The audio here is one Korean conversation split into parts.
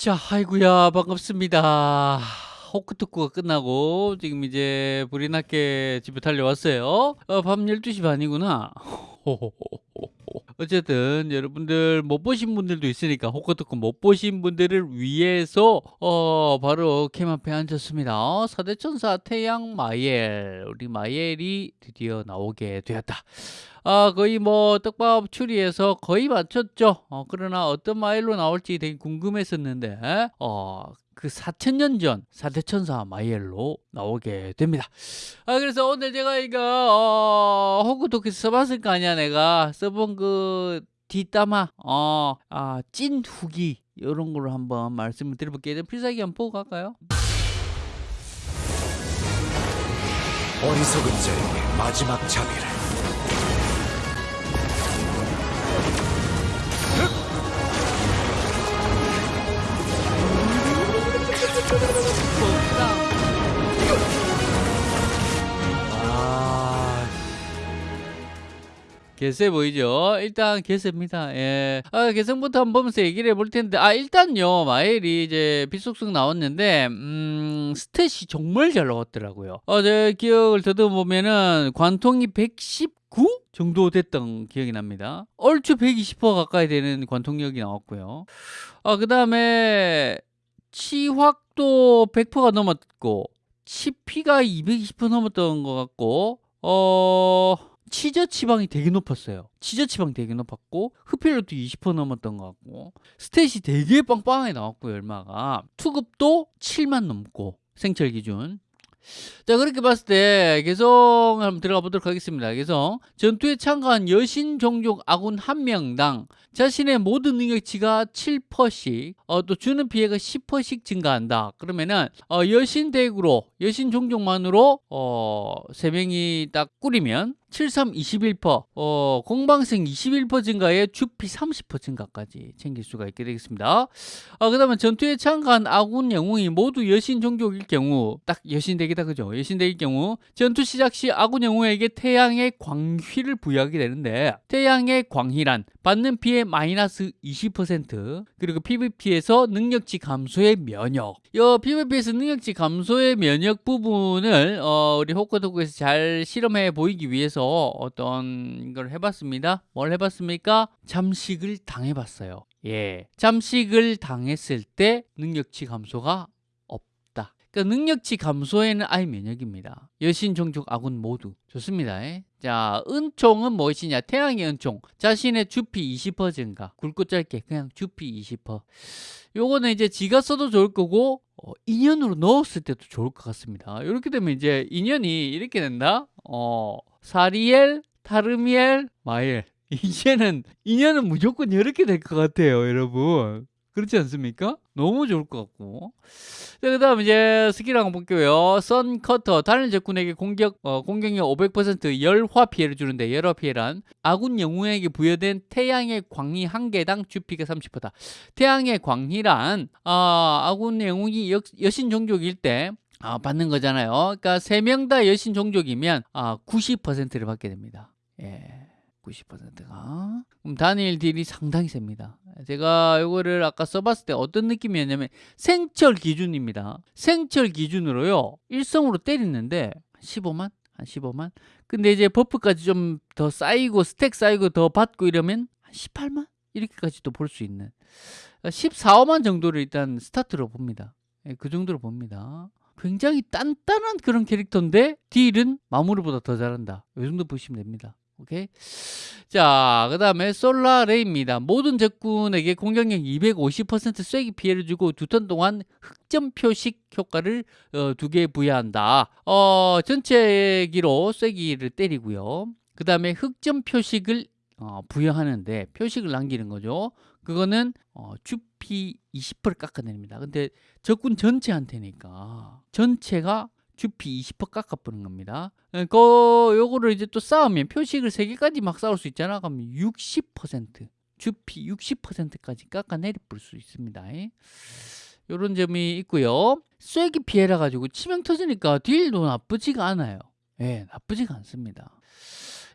자, 아이고야, 반갑습니다. 호크토크가 끝나고 지금 이제 불이 났게 집에 달려왔어요. 어, 밤 12시 반이구나. 어쨌든 여러분들 못 보신 분들도 있으니까 호크토크 못 보신 분들을 위해서 어 바로 캠 앞에 앉았습니다. 사대천사 태양 마이엘 우리 마이엘이 드디어 나오게 되었다. 아 거의 뭐 떡밥 추리해서 거의 맞췄죠. 어, 그러나 어떤 마일로 나올지 되게 궁금했었는데 어, 그 4천년 전 사대천사 마이엘로 나오게 됩니다. 아 그래서 오늘 제가 이거 어, 호구도크 써봤을 거 아니야 내가 써본 그 뒷담화 어, 아, 찐 후기 이런 걸로 한번 말씀을 드려볼게요. 필살기 한번 보고 갈까요? 어리석은 자에게 마지막 자비를 개세 보이죠? 일단 개세입니다. 예. 아, 개성부터 한번 보면서 얘기를 해볼 텐데, 아, 일단요, 마엘이 이제 빗속속 나왔는데, 음, 스탯이 정말 잘 나왔더라고요. 어, 제 기억을 더듬어보면은, 관통이 119? 정도 됐던 기억이 납니다. 얼추 120% 가까이 되는 관통력이 나왔고요. 아, 그 다음에, 치확도 100%가 넘었고, 치피가 220% 넘었던 것 같고, 어, 치저 치방이 되게 높았어요. 치저 치방 되게 높았고, 흡혈력도 20% 넘었던 것 같고, stat이 되게 빵빵하게 나왔고요, 얼마가. 투급도 7만 넘고, 생철 기준. 자, 그렇게 봤을 때, 개성 한번 들어가 보도록 하겠습니다. 개성. 전투에 참가한 여신 종족 아군 한 명당 자신의 모든 능력치가 7%씩, 어, 또 주는 피해가 10%씩 증가한다. 그러면은, 어, 여신 deck으로, 여신 종족만으로, 어, 3명이 딱 꾸리면, 73 21%, 어, 공방생 21% 증가에 주피 30% 증가까지 챙길 수가 있게 되겠습니다. 어, 그 다음에 전투에 참가한 아군 영웅이 모두 여신 종족일 경우, 딱 여신 덱이다, 그죠? 여신 덱일 경우, 전투 시작 시 아군 영웅에게 태양의 광휘를 부여하게 되는데, 태양의 광휘란 받는 피해 마이너스 20% 그리고 PVP에서 능력치 감소의 면역 이 PVP에서 능력치 감소의 면역 부분을 어, 우리 호크도크에서 잘 실험해 보이기 위해서 어떤 걸 해봤습니다 뭘 해봤습니까? 잠식을 당해봤어요 예, 잠식을 당했을 때 능력치 감소가 없다 그러니까 능력치 감소에는 아예 면역입니다 여신 종족 아군 모두 좋습니다 예? 자, 은총은 무엇이냐? 태양의 은총. 자신의 주피 20% 증가. 굵고 짧게 그냥 주피 20%. 요거는 이제 지가 써도 좋을 거고 어, 인연으로 넣었을 때도 좋을 것 같습니다. 이렇게 되면 이제 인연이 이렇게 된다. 어, 사리엘, 타르미엘, 마엘. 이제는 인연은 무조건 이렇게 될 것 같아요, 여러분. 그렇지 않습니까? 너무 좋을 것 같고. 자, 그 다음 이제 스킬 한번 볼게요. Sun Cutter. 다른 적군에게 공격, 어, 공격력 500% 열화 피해를 주는데, 열화 피해란 아군 영웅에게 부여된 태양의 광희 한 개당 주피가 30%다. 태양의 광희란, 어, 아군 영웅이 여, 여신 종족일 때, 아, 받는 거잖아요. 그러니까 세 명 다 여신 종족이면 아, 90%를 받게 됩니다. 예. 90%가 그럼 단일 딜이 상당히 셉니다 제가 이거를 아까 써봤을 때 어떤 느낌이었냐면 생철 기준입니다 생철 기준으로요 일성으로 때리는데 15만? 한 15만? 근데 이제 buff까지 좀 더 쌓이고 stack 쌓이고 더 받고 이러면 한 18만? 이렇게까지도 볼 수 있는 14, 5만 정도를 일단 스타트로 봅니다 예, 그 정도로 봅니다 굉장히 단단한 그런 캐릭터인데 딜은 마무리보다 더 잘한다 이 정도 보시면 됩니다 오케이. 자, 그 다음에 솔라레입니다. 모든 적군에게 공격력 250% 쐐기 피해를 주고 두 턴 동안 흑점 표식 효과를 어, 두개 부여한다. 어, 전체 기로 쐐기를 때리고요. 그 다음에 흑점 표식을 어, 부여하는데 표식을 남기는 거죠. 그거는 어, 주피 20%를 깎아냅니다. 근데 적군 전체한테니까 전체가 주피 20% 깎아버는 겁니다. 그 요거를 이제 또 쌓으면 표식을 3개까지 막 쌓을 수 있잖아. 그럼 60% 주피 60%까지 깎아내릴 수 있습니다. 이런 점이 있고요. 쐐기 피해라 가지고 치명 터지니까 딜도 나쁘지가 않아요. 예, 나쁘지가 않습니다.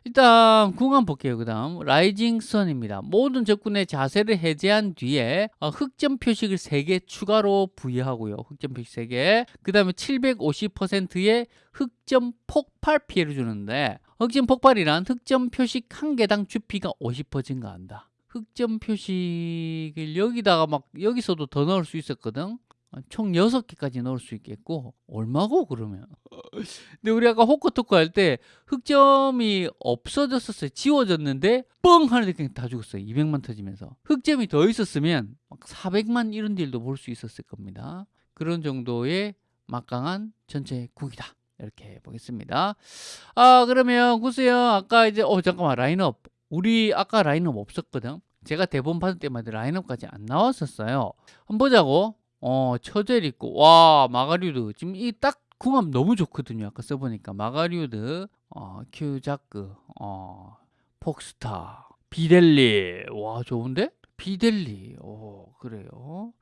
일단 궁합 볼게요. 그 다음 Rising Sun입니다. 모든 적군의 자세를 해제한 뒤에 어, 흑점 표식을 3개 추가로 부여하고요. 흑점 표식 3개. 그 다음에 750%의 흑점 폭발 피해를 주는데 흑점 폭발이란 흑점 표식 한 개당 주피가 50% 증가한다. 흑점 표식을 여기다가 막 여기서도 더 넣을 수 있었거든. 어, 총 6개까지 넣을 수 있겠고 얼마고 그러면? 근데 우리 아까 호커토크 할 때 흑점이 없어졌었어요. 지워졌는데 뻥 하는데 그냥 다 죽었어요. 200만 터지면서. 흑점이 더 있었으면 막 400만 이런 딜도 볼 수 있었을 겁니다. 그런 정도의 막강한 전체 국이다. 이렇게 보겠습니다. 아 그러면 구수형 아까 이제 어 잠깐만. 라인업. 우리 아까 라인업 없었거든. 제가 대본 받을 때마다 라인업까지 안 나왔었어요. 한번 보자고 어, 처젤 있고, 와, 마가리우드. 지금 이 딱 궁합 너무 좋거든요. 아까 써보니까. 마가리우드, 어, 큐자크, 어, 폭스타, 비델리. 와, 좋은데? 비델리. 오, 그래요.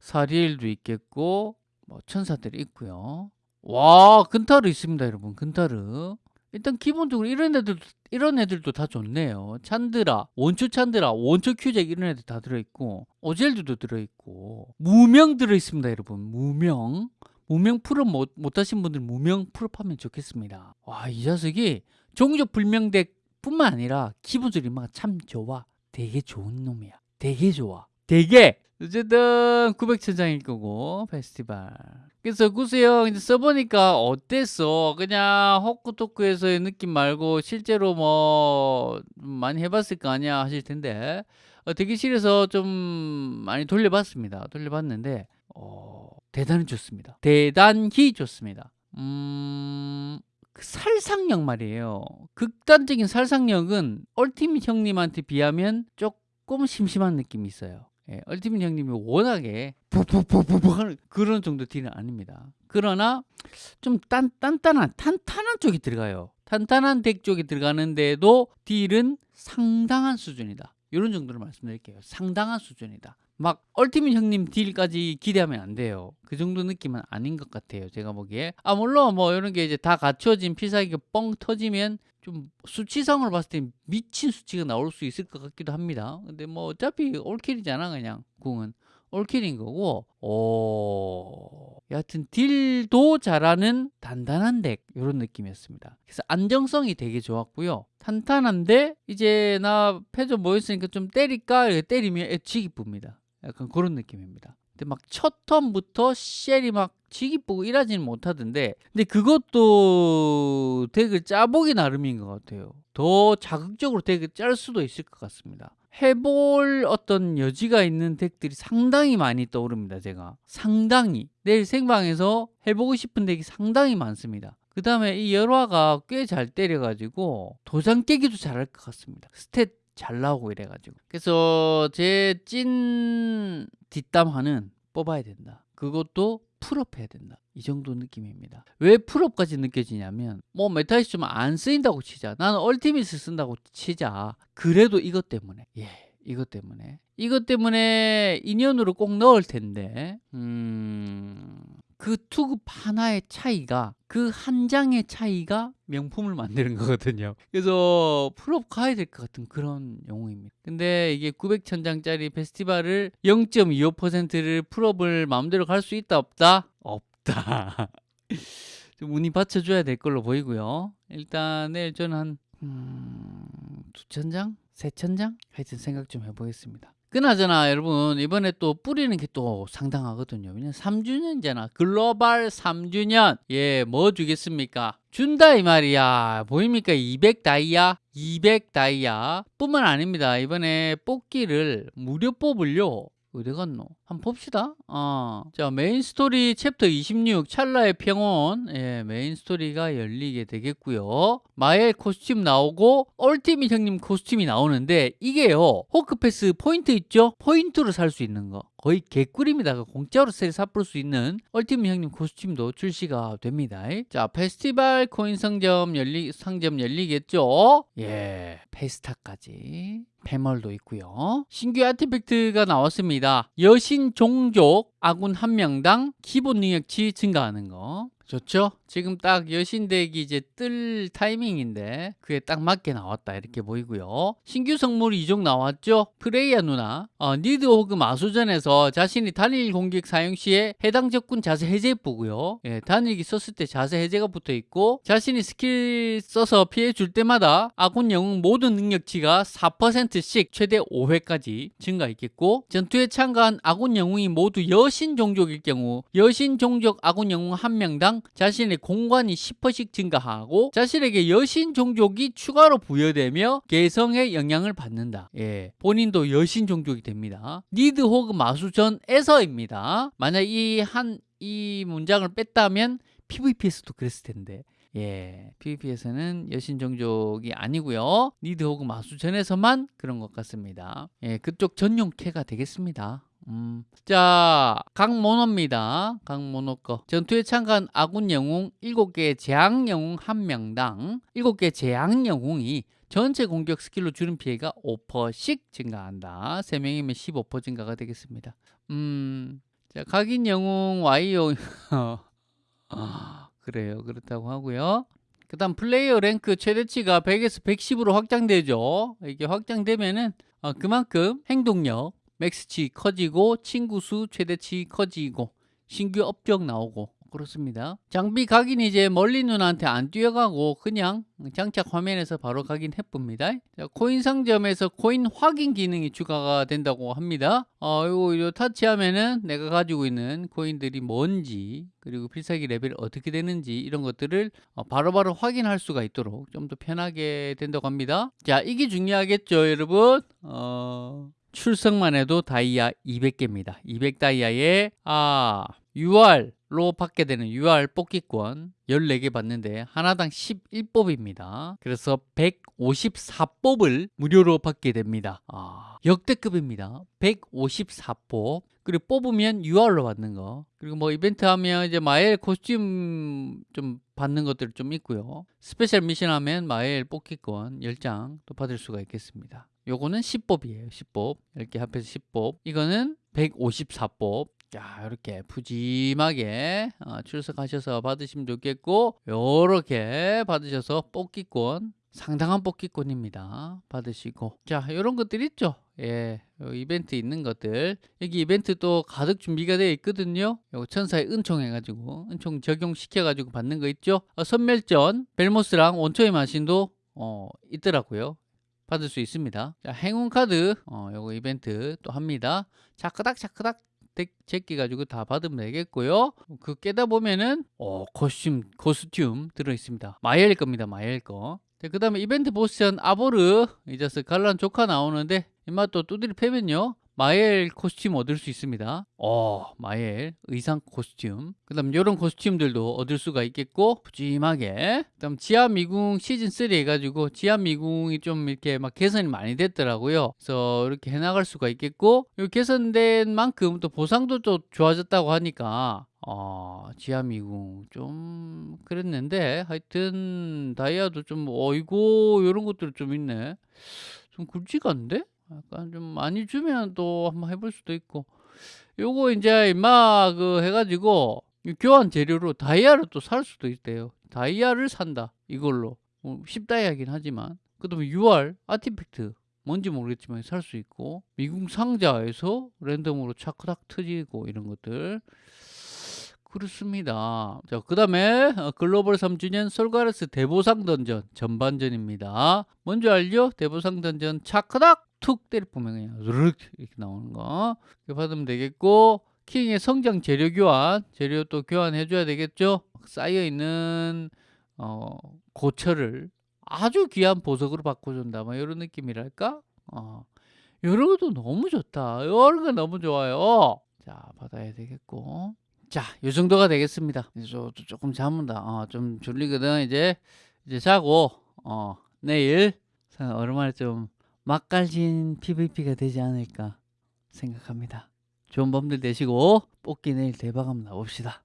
사리엘도 있겠고, 뭐, 천사들이 있고요. 와, 근타르 있습니다, 여러분. 근타르. 일단 기본적으로 이런 애들도 이런 애들도 다 좋네요. 찬드라, 원초 찬드라, 원초 큐잭 이런 애들 다 들어있고 오젤드도 들어있고 무명 들어있습니다, 여러분. 무명. 무명 full up 못, 못하신 분들 무명 full up하면 좋겠습니다. 와, 이 자식이 종족 불명덱 뿐만 아니라 기본적으로 막참 좋아. 되게 좋은 놈이야. 되게 좋아. 되게 어쨌든 900천장일 거고 페스티벌 그래서 구수형 이제 써보니까 어땠어? 그냥 호쿠토쿠에서의 느낌 말고 실제로 뭐 많이 해봤을 거 아니야 하실 텐데. 어, 대기실에서 좀 많이 돌려봤습니다. 돌려봤는데 어, 대단히 좋습니다. 대단히 좋습니다. 음... 그 살상력 말이에요. 극단적인 살상력은 얼티밋 형님한테 비하면 조금 심심한 느낌이 있어요 예, 얼티밋 형님이 워낙에 푹푹푹푹 하는 그런 정도 딜은 아닙니다. 그러나 좀 단, 단단한 탄탄한 쪽이 들어가요. 탄탄한 덱 쪽이 들어가는데도 딜은 상당한 수준이다. 이런 정도로 말씀드릴게요. 상당한 수준이다. 막 얼티밋 형님 딜까지 기대하면 안 돼요. 그 정도 느낌은 아닌 것 같아요. 제가 보기에. 아 물론 뭐 이런 게 이제 다 갖춰진 필살기가 뻥 터지면 좀 수치상으로 봤을 때 미친 수치가 나올 수 있을 것 같기도 합니다. 근데 뭐 어차피 올킬이잖아 그냥 궁은 올킬인 거고 오 여하튼 딜도 잘하는 단단한 덱 이런 느낌이었습니다. 그래서 안정성이 되게 좋았고요. 탄탄한데 이제 나 패저 모였으니까 좀 때릴까 때리면 애치기 쁩니다. 약간 그런 느낌입니다. 근데 막 첫 턴부터 쉘이 막 지기쁘고 일하지는 못하던데 근데 그것도 덱을 짜보기 나름인 것 같아요. 더 자극적으로 덱을 짤 수도 있을 것 같습니다. 해볼 어떤 여지가 있는 덱들이 상당히 많이 떠오릅니다 제가. 상당히. 내일 생방에서 해보고 싶은 덱이 상당히 많습니다. 그 다음에 이 열화가 꽤 잘 때려가지고 도장 깨기도 잘할 것 같습니다. stat 잘 나오고 이래가지고. 그래서 제 찐 뒷담화는 뽑아야 된다. 그것도 full up해야 된다. 이 정도 느낌입니다. 왜 full up까지 느껴지냐면 뭐 메타이스 좀 안 쓰인다고 치자. 나는 얼티밋을 쓴다고 치자. 그래도 이것 때문에. 예 이것 때문에. 이것 때문에 인연으로 꼭 넣을 텐데. 음... 그 투급 하나의 차이가 그 한 장의 차이가 명품을 만드는 거거든요 그래서 full up 가야 될 것 같은 그런 영웅입니다 근데 이게 900천장짜리 페스티벌을 0.25%를 full up을 마음대로 갈 수 있다 없다? 없다 좀 운이 받쳐줘야 될 걸로 보이고요 일단 내일 저는 한 음... 2천장? 3천장? 하여튼 생각 좀 해보겠습니다 그나저나 여러분 이번에 또 뿌리는 게 또 상당하거든요. 왜냐면 3주년이잖아. 글로벌 3주년. 예 뭐 주겠습니까? 준다 이 말이야. 보입니까? 200 다이아? 200 다이아. 뿐만 아닙니다. 이번에 뽑기를 무료 뽑을요 어디 갔노? 한번 봅시다. 어. 자, 메인 스토리 챕터 26 찰나의 평온. 예, 메인 스토리가 열리게 되겠고요. 마엘 코스튬 나오고 얼티밋 형님 코스튬이 나오는데 이게요. 호크패스 포인트 있죠? 포인트로 살 수 있는 거. 거의 개꿀입니다. 공짜로 세일 삽볼 수 있는 얼티밋 형님 코스튬도 출시가 됩니다. 자, 페스티벌 코인 상점 열리 상점 열리겠죠? 예. 페스타까지. 패멀도 있고요. 신규 artifact가 나왔습니다. 여신 종족 아군 한 명당 기본 능력치 증가하는 거. 좋죠? 지금 딱 여신덱이 이제 뜰 타이밍인데 그에 딱 맞게 나왔다 이렇게 보이고요. 신규 성물이 이종 나왔죠? 프레이야 누나 어, 니드 호그 마수전에서 자신이 단일 공격 사용 시에 해당 적군 자세 해제 부고요. 예, 단일기 썼을 때 자세 해제가 붙어 있고 자신이 스킬 써서 피해 줄 때마다 아군 영웅 모든 능력치가 4%씩 최대 5회까지 증가 있겠고 전투에 참가한 아군 영웅이 모두 여신 종족일 경우 여신 종족 아군 영웅 한 명당 자신의 공간이 10%씩 증가하고 자신에게 여신 종족이 추가로 부여되며 개성에 영향을 받는다. 예, 본인도 여신 종족이 됩니다. 니드 호그 마수전에서입니다. 만약 이 한이 문장을 뺐다면 PVP에서도 그랬을 텐데. 예, PVP에서는 여신 종족이 아니고요. 니드 호그 마수전에서만 그런 것 같습니다. 예, 그쪽 전용 캐가 되겠습니다. 음. 자, 강모노입니다. 강모노 거. 전투에 참가한 아군 영웅 7개의 재앙 영웅 1명당 7개의 재앙 영웅이 전체 공격 스킬로 주는 피해가 5%씩 증가한다. 3명이면 15% 증가가 되겠습니다. 음. 자, 각인 영웅 아, 그래요. 그렇다고 하고요. 그 다음 플레이어 랭크 최대치가 100에서 110으로 확장되죠. 이게 확장되면은 어, 그만큼 행동력 맥스치 커지고 친구 수 최대치 커지고 신규 업적 나오고 그렇습니다. 장비 각인 이제 멀리 눈한테 안 뛰어가고 그냥 장착 화면에서 바로 각인해 봅니다. 자, 코인 상점에서 코인 확인 기능이 추가가 된다고 합니다. 어, 요거, 요 타치하면은 내가 가지고 있는 코인들이 뭔지 그리고 필살기 레벨이 어떻게 되는지 이런 것들을 어, 바로바로 확인할 수가 있도록 좀 더 편하게 된다고 합니다. 자, 이게 중요하겠죠, 여러분? 어... 출석만 해도 다이아 200개입니다. 200 다이아에 아 UR로 받게 되는 UR 뽑기권 14개 받는데 하나당 11뽑입니다. 그래서 154뽑을 무료로 받게 됩니다. 아, 역대급입니다. 154뽑. 그리고 뽑으면 UR로 받는 거. 그리고 뭐 이벤트 하면 이제 마엘 코스튬 좀 받는 것들 좀 있고요. 스페셜 미션 하면 마엘 뽑기권 10장 또 받을 수가 있겠습니다. 요거는 10뽑이에요. 10뽑. 이렇게 합해서 10뽑. 이거는 154뽑. 자, 이렇게 푸짐하게 어, 출석하셔서 받으시면 좋겠고, 요렇게 받으셔서 뽑기권, 상당한 뽑기권입니다. 받으시고. 자, 요런 것들 있죠? 예, 요 이벤트 있는 것들. 여기 이벤트 또 가득 준비가 되어 있거든요. 요 천사의 은총 해가지고, 은총 적용시켜 가지고 받는 거 있죠? 어, 선멸전, 벨모스랑 원초의 마신도 어, 있더라고요. 받을 수 있습니다. 자, 행운 카드, 어, 요거 이벤트 또 합니다. 차크닥, 차크닥, 제끼 가지고 다 받으면 되겠고요. 그 깨다 보면은, 어, 코스튬, 코스튬 들어 있습니다. 마엘 겁니다, 마엘 거. 그 다음에 이벤트 보스전 아보르, 이자스 갈란 조카 나오는데, 이마 또 두드리 패면요. 마엘 코스튬 얻을 수 있습니다. 어, 마엘 의상 코스튬. 그 다음 이런 코스튬들도 얻을 수가 있겠고 푸짐하게. 그 다음 지하 미궁 시즌 3 해가지고 지하 미궁이 좀 이렇게 막 개선이 많이 됐더라고요. 그래서 이렇게 해나갈 수가 있겠고 이 개선된 만큼 또 보상도 또 좋아졌다고 하니까 어, 지하 미궁 좀 그랬는데 하여튼 다이아도 좀 어이고 이런 것들 좀 있네. 좀 굵직한데? 약간 좀 많이 주면 또 한번 해볼 수도 있고. 요거 이제 임마 그 해가지고 교환 재료로 다이아를 또 살 수도 있대요. 다이아를 산다 이걸로. 뭐 10다이아긴 하지만. 그 다음에 UR 아티팩트. 뭔지 모르겠지만 살 수 있고. 미궁 상자에서 랜덤으로 차크닥 터지고 이런 것들 그렇습니다. 자, 그 다음에 글로벌 3주년 솔가레스 대보상 던전 전반전입니다. 뭔지 알죠? 대보상 던전 차크닥 툭 때려보면 그냥 이렇게 나오는 거. 이렇게 받으면 되겠고 킹의 성장 재료 교환 재료 또 교환해 줘야 되겠죠? 쌓여 있는 어, 고철을 아주 귀한 보석으로 바꿔준다. 뭐 이런 느낌이랄까? 어, 이런 것도 너무 좋다. 이런 거 너무 좋아요. 자 받아야 되겠고 자, 이 정도가 되겠습니다. 이제 저, 조금 잠은다. 어, 좀 졸리거든. 이제 이제 자고 어, 내일 오랜만에 좀 맛깔진 PVP가 되지 않을까 생각합니다. 좋은 밤들 되시고 뽑기 내일 대박 한번 나봅시다.